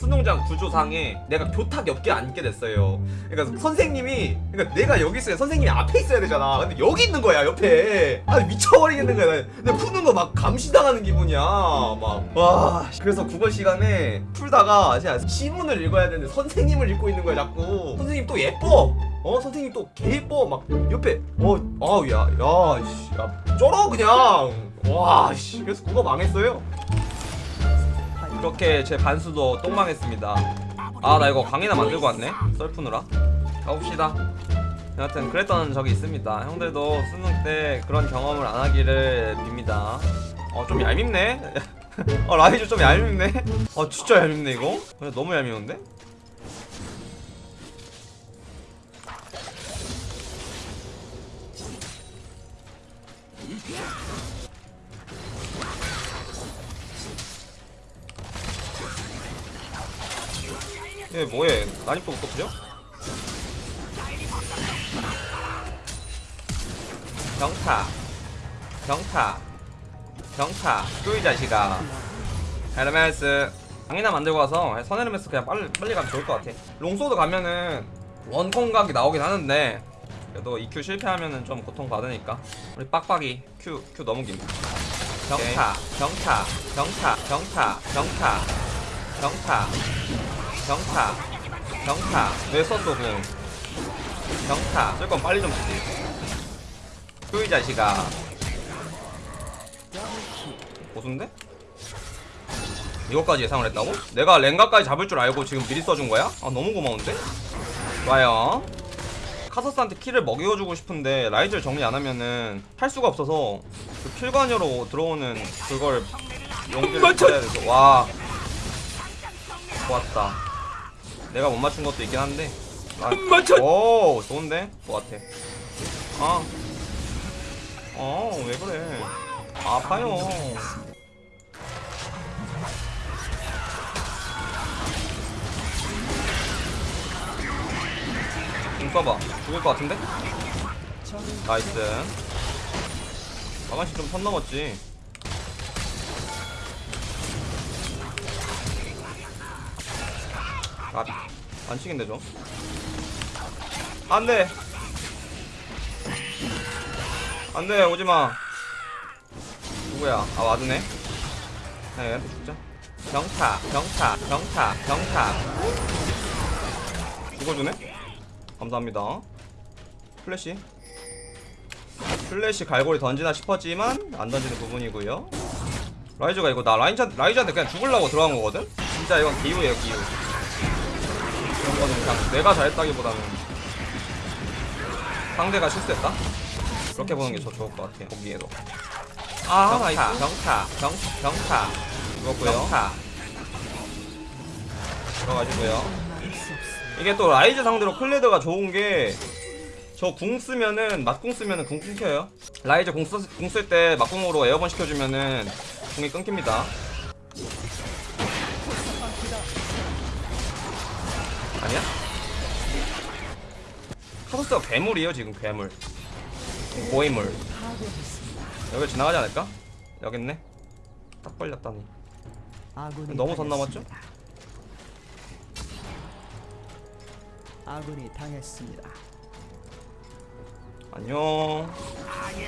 수능장 구조상에 내가 교탁 옆에 앉게 됐어요. 그러니까 선생님이 그러니까 내가 여기 있어야 선생님이 앞에 있어야 되잖아. 근데 여기 있는 거야 옆에. 아 미쳐버리겠는 거야. 근데 푸는 거 막 감시당하는 기분이야. 막 와. 그래서 국어 시간에 풀다가 제가 시문을 읽어야 되는데 선생님을 읽고 있는 거야 자꾸. 선생님 또 예뻐. 어 선생님 또 개 예뻐. 막 옆에 어 아우 야야 씨, 야 쩔어 그냥. 와 씨. 그래서 국어 망했어요. 이렇게 제 반수도 똥망했습니다. 아 나 이거 강의나 만들고 왔네. 썰푸느라. 가봅시다. 여하튼 그랬던 적이 있습니다. 형들도 수능 때 그런 경험을 안 하기를 빕니다. 어좀 얄밉네. 어 라이즈 좀 얄밉네. 어 진짜 얄밉네 이거. 그래, 너무 얄미운데 얘 뭐해? 난입도 또 그려? 경타. 경타. 경타. 또이 자식아. 헤르메스. 강이나 만들고 와서 선헤르메스 그냥 빨리 빨리 가면 좋을 것 같아. 롱소드 가면은 원콤 각이 나오긴 하는데 그래도 EQ 실패하면은 좀 고통 받으니까. 우리 빡빡이 Q Q 긴. 경타 경타 경타 경타 경타 경타 경타. 왜 썼어 그 경타. 쓸 건 빨리 좀 쓰지. 또이 자식아. 고수인데? 이거까지 예상을 했다고? 내가 랭가까지 잡을 줄 알고 지금 미리 써준 거야? 아 너무 고마운데? 좋아요. 카서스한테 킬을 먹여주고 싶은데 라이즈를 정리 안 하면은 할 수가 없어서 그 킬관여로 들어오는 그걸 용기를 찾아야 돼서. 와. 좋았다 내가 못 맞춘 것도 있긴 한데 아, 오 좋은데? 뭐 같아 아 어, 왜 그래? 아파요. 공 써봐. 죽을 것 같은데? 나이스. 아가씨 좀 선 넘었지. 아, 안 치긴데 좀. 안 돼! 안돼 오지마. 누구야? 아 와드네. 야 얘한테 죽자 경타 경타 경타 경타. 죽어주네? 감사합니다. 플래시. 플래시 갈고리 던지나 싶었지만 안 던지는 부분이고요. 라이즈가 이거 나 라이즈, 라이즈한테 그냥 죽으려고 들어간 거거든? 진짜 이건 기우예요 기우 이런 거는 그냥 내가 잘했다기보다는 상대가 실수했다? 그렇게 보는 게 더 좋을 것 같아 보기에도. 아 nice 경타. 경, 경타. 죽었고요. 경타. 들어가시고요. 이게 또 라이즈 상대로 클레드가 좋은 게 저 궁 쓰면은 맞궁 쓰면은 궁 끊겨요. 라이즈 궁 쓸 때 맞궁으로 airborne 시켜주면은 궁이 끊깁니다 아니야? 카서스가 괴물이에요 지금 괴물. 고인물. 여기 지나가지 않을까? 여기 있네. 딱 걸렸다니. 너무 선 넘었죠? 아군이 당했습니다. 안녕.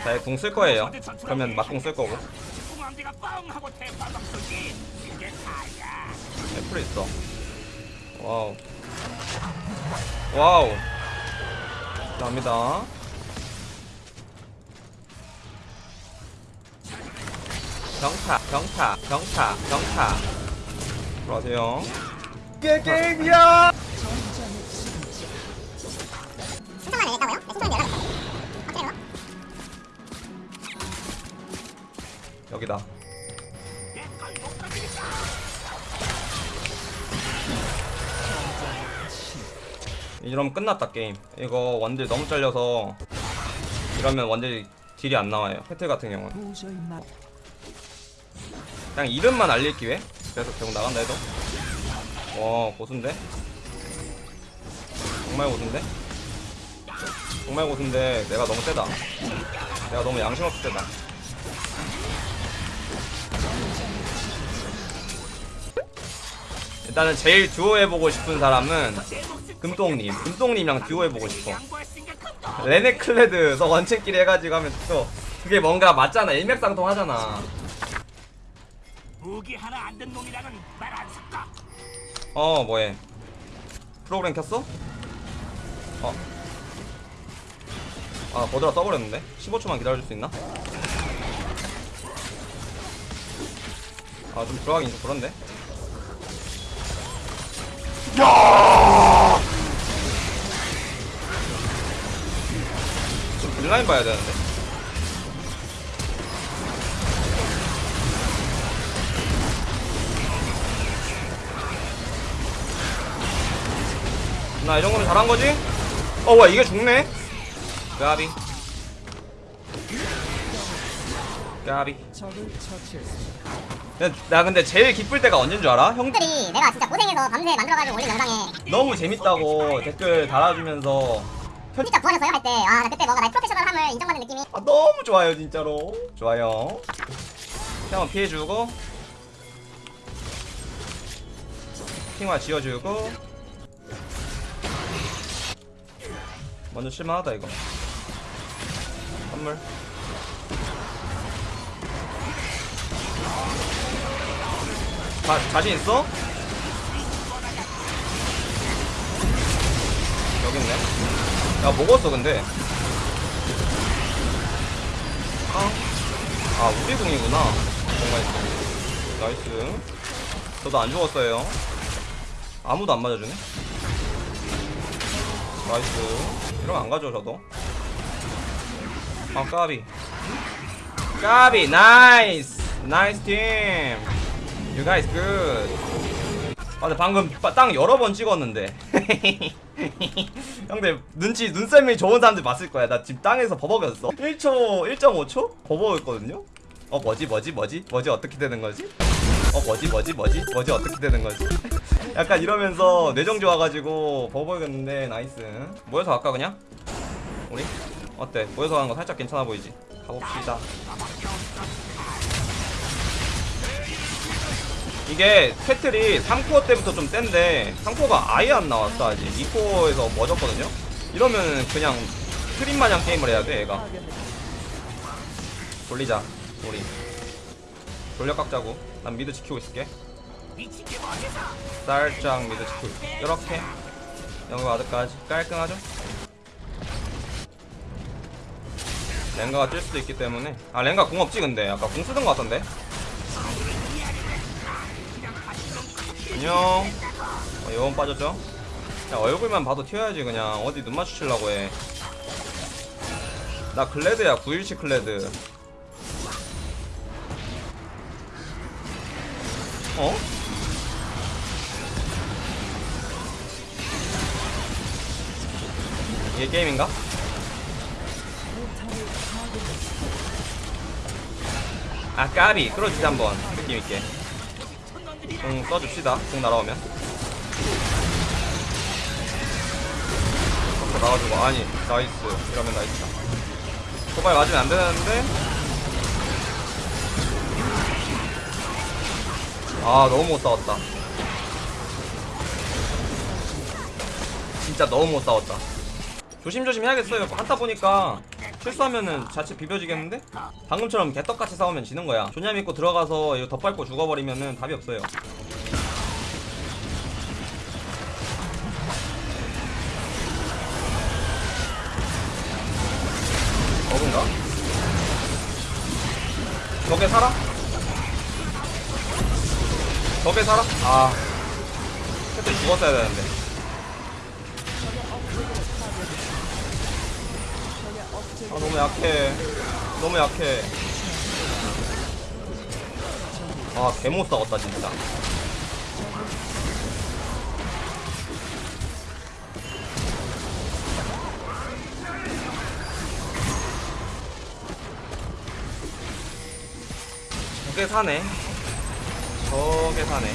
자, 궁쓸 거예요. 그러면 맞궁 쓸 거고. 애플 있어. wow wow. 감사합니다. 경타 경타 경타 경타. 들어가세요. 이게 게임이야? 여기다 이러면 끝났다 게임. 이거 원딜 너무 잘려서 이러면 원딜 딜이 안 나와요. 패틀 같은 경우는. 그냥 이름만 알릴 기회? 그래서 결국 나간다 해도? 와 고수인데? 정말 고수인데? 정말 고수인데 내가 너무 세다. 내가 너무 양심 없이 세다. 일단 일단은 제일 듀오 해보고 싶은 사람은 금똥님 금똥님이랑 듀오 해보고 싶어 레네클레드 너 원챔끼리 해가지고 하면 또 그게 뭔가 맞잖아 일맥상통 하잖아 무기 하나 안 든 놈이랑은 말안 섞어. 어 뭐해 프로그램 켰어? 어. 아 버드라 써버렸는데 15초만 기다려줄 수 있나? 아 좀 들어가긴 좀 그런데 좀 딜라인 봐야 되는데 나이 정도면 잘한 거지? 어, 와, 이게 죽네? 까비. 까비. 나- 나 근데 제일 기쁠 때가 언제인 줄 알아? 형 형들이 내가 진짜 고생해서 밤새 만들어가지고 올린 영상에. 너무 재밌다고 댓글 달아주면서. 진짜 구하셨어요? 할 때. 아 나 그때 뭔가 나의 프로페셔널함을 인정받는 느낌이. 아, 너무 좋아요 진짜로. 좋아요. 형은 피해주고. 핑화 지어주고. 먼저 칠만하다 이거. 선물 자, 자신 있어? 여기 있네 야 먹었어 근데 아, 아 우리 궁이구나. 정말 nice. 저도 안 죽었어요. 아무도 안 맞아주네. nice. 이러면 안 가죠 저도. 아 까비. 까비 nice. nice team. You guys good. 아, 근데 방금 빠- 땅 여러 번 찍었는데. 형들 눈치 눈썰미 좋은 사람들 봤을 거야. 나 지금 땅에서 버벅였어. 1초, 1.5초 버벅였거든요. 어 뭐지 뭐지 뭐지 뭐지 어떻게 되는 거지? 어 뭐지 뭐지 뭐지 뭐지 어떻게 되는 거지? 약간 이러면서 뇌정지 와가지고 버벅였는데 nice. 모여서 갈까 그냥? 우리 어때? 모여서 가는 거 살짝 괜찮아 보이지? 가봅시다. 이게 캐틀이 3코어 때부터 좀 센데 3코어가 아예 안 나왔어 아직. 2코어에서 멎었거든요? 이러면 그냥 트린 마냥 게임을 해야 돼 얘가. 돌리자 우리. 돌려 깎자고. 난 mid 지키고 있을게? 살짝 mid 지키고 이렇게. 영어 와드까지 깔끔하죠? 랭가가 뛸 수도 있기 때문에. 아 랭가 궁 없지 근데. 아까 궁 쓰던 거 같던데 안녕. 어, 여원 빠졌죠? 야 얼굴만 봐도 튀어야지 그냥. 어디 눈 마주치려고 해나 클레드야 917 클레드. 어? 이게 게임인가? 아 까비. 끌어주자 한번. 느낌있게 궁 써줍시다. 궁 날아오면. 앞으로 나가지고. 아니 nice. 이러면 nice다. 도발 맞으면 안 되는데. 아 너무 못 싸웠다. 진짜 너무 못 싸웠다. 조심조심 해야겠어요. 한타 보니까 실수하면은 자칫 비벼지겠는데? 방금처럼 개떡같이 싸우면 지는 거야 조냐 믿고 들어가서 이거 덧밟고 죽어버리면은 답이 없어요 어근가? 저게 살아? 저게 살아? 아 그때 죽었어야 되는데 아 너무 약해. 너무 약해. 아 개못 싸웠다 진짜. 저게 사네. 저게 사네.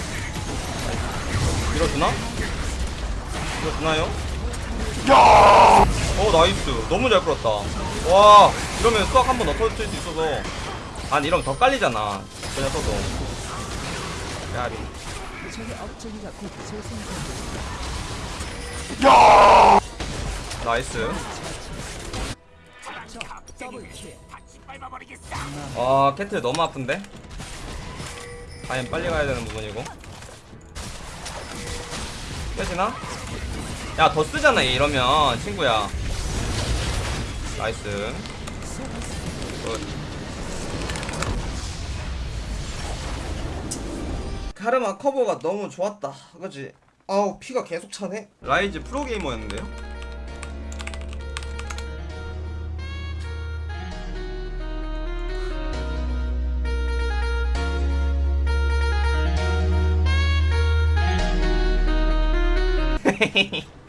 밀어주나? 밀어주나요? 어 나이스. 너무 잘 끌었다 와 이러면 수학 한 번 더 터질 수 있어서 아니 이러면 더 깔리잖아 그냥 써도 야리 재생됩니다. 나이스. 아 캐틀 너무 아픈데? 과연 빨리 가야 되는 부분이고 깨지나? 야 더 쓰잖아 얘 이러면 친구야 nice good. 카르마 커버가 너무 좋았다 그지? 아우 피가 계속 차네 라이즈 프로게이머였는데요?